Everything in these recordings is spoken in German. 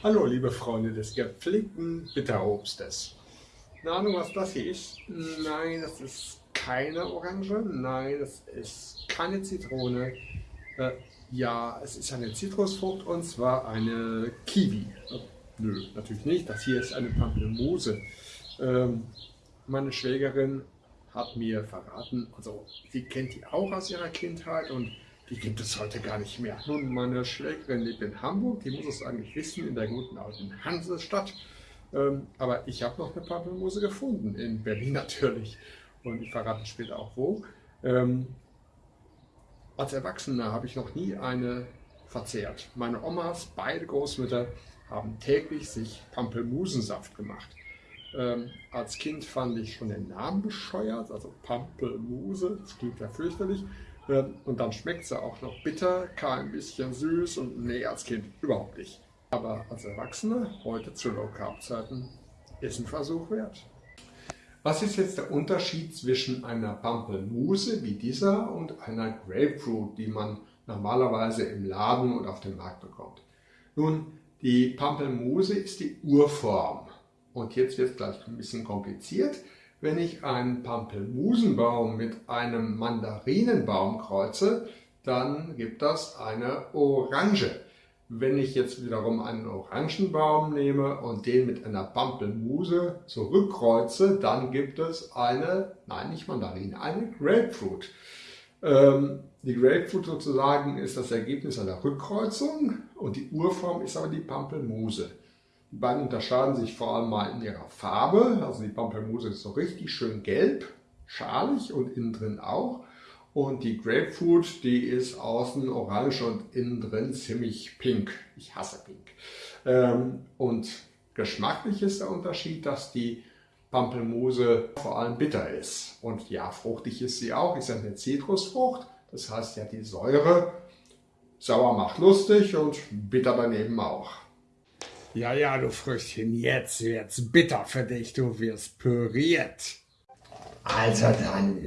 Hallo liebe Freunde des gepflegten Bitterobstes. Eine Ahnung was das hier ist? Nein, das ist keine Orange, nein, das ist keine Zitrone. Äh, ja, es ist eine Zitrusfrucht und zwar eine Kiwi. Äh, nö, natürlich nicht, das hier ist eine Pampelmuse. Ähm, meine Schwägerin hat mir verraten, also sie kennt die auch aus ihrer Kindheit und die gibt es heute gar nicht mehr. Nun, meine Schwägerin lebt in Hamburg, die muss es eigentlich wissen, in der guten alten Hansestadt. Ähm, aber ich habe noch eine Pampelmuse gefunden, in Berlin natürlich. Und ich verrate später auch wo. Ähm, als Erwachsener habe ich noch nie eine verzehrt. Meine Omas, beide Großmütter, haben täglich sich Pampelmusensaft gemacht. Ähm, als Kind fand ich schon den Namen bescheuert, also Pampelmuse, das klingt ja fürchterlich. Und dann schmeckt sie auch noch bitter, kein bisschen süß und nee, als Kind überhaupt nicht. Aber als Erwachsene, heute zu Low Carb Zeiten, ist ein Versuch wert. Was ist jetzt der Unterschied zwischen einer Pampelmuse wie dieser und einer Grapefruit, die man normalerweise im Laden und auf dem Markt bekommt? Nun, die Pampelmuse ist die Urform. Und jetzt wird es gleich ein bisschen kompliziert. Wenn ich einen Pampelmusenbaum mit einem Mandarinenbaum kreuze, dann gibt das eine Orange. Wenn ich jetzt wiederum einen Orangenbaum nehme und den mit einer Pampelmuse zurückkreuze, dann gibt es eine, nein nicht Mandarine, eine Grapefruit. Ähm, die Grapefruit sozusagen ist das Ergebnis einer Rückkreuzung und die Urform ist aber die Pampelmuse. Die beiden unterscheiden sich vor allem mal in ihrer Farbe. Also die Pampelmuse ist so richtig schön gelb, schalig und innen drin auch. Und die Grapefruit, die ist außen orange und innen drin ziemlich pink. Ich hasse pink. Ähm, und geschmacklich ist der Unterschied, dass die Pampelmuse vor allem bitter ist. Und ja, fruchtig ist sie auch, ist ja eine Zitrusfrucht. Das heißt ja, die Säure sauer macht lustig und bitter daneben auch. Ja, ja, du Früchtchen, jetzt wird's bitter für dich, du wirst püriert. Also dann.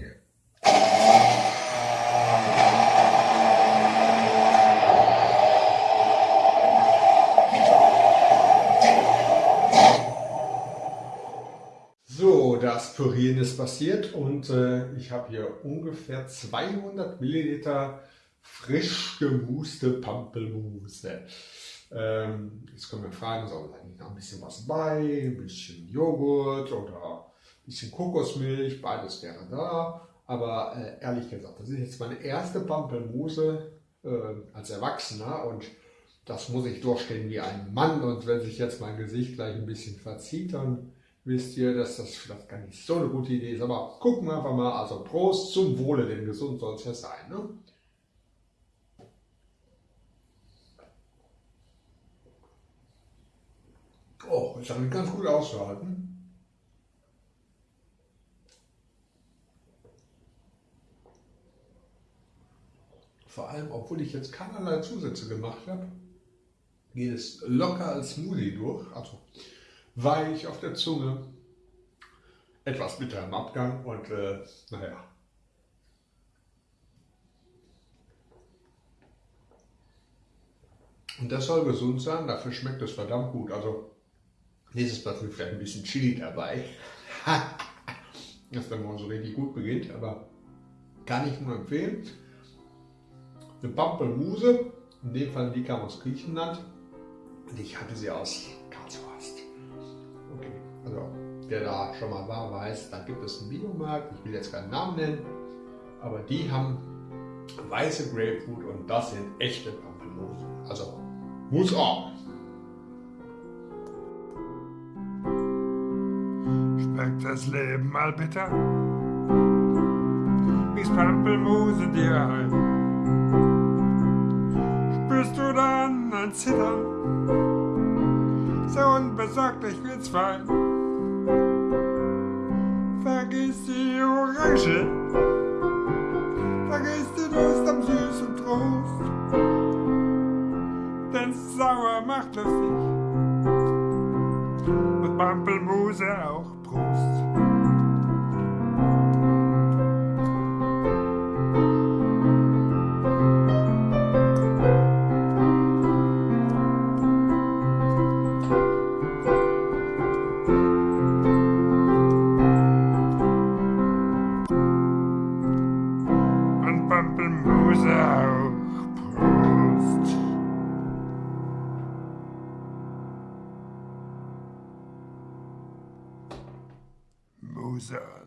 So, das Pürieren ist passiert und äh, ich habe hier ungefähr 200 Milliliter frisch gemuste Pampelmuse. Ähm, jetzt können wir fragen, soll nicht noch ein bisschen was bei, ein bisschen Joghurt oder ein bisschen Kokosmilch, beides wäre da. Aber äh, ehrlich gesagt, das ist jetzt meine erste Pampelmuse äh, als Erwachsener und das muss ich durchstehen wie ein Mann. Und wenn sich jetzt mein Gesicht gleich ein bisschen verzieht, dann wisst ihr, dass das vielleicht gar nicht so eine gute Idee ist. Aber gucken wir einfach mal. Also Prost zum Wohle, denn gesund soll es ja sein. Ne? Oh, ist eigentlich ganz gut auszuhalten. Vor allem, obwohl ich jetzt keinerlei Zusätze gemacht habe, geht es locker als Smoothie durch. Also weich auf der Zunge, etwas bitter im Abgang und äh, naja. Und das soll gesund sein, dafür schmeckt es verdammt gut. Also Nächstes Mal vielleicht ein bisschen Chili dabei. das dann mal so richtig gut beginnt, aber kann ich nur empfehlen. Eine Pampelmuse, in dem Fall die kam aus Griechenland und ich hatte sie aus Karlshorst. Okay, also wer da schon mal war, weiß, da gibt es einen Biomarkt, ich will jetzt keinen Namen nennen, aber die haben weiße Grapefruit und das sind echte Pampelmusen. Also muss auch. Schmeckt das Leben mal bitter. Wie's Pampelmuse dir ein. Spürst du dann ein Zittern? So unbesorgt, ich will's fein. Vergiss die Orange, vergiss die Lust am süßen Trost. Denn sauer macht lustig und Pampelmuse auch. loser.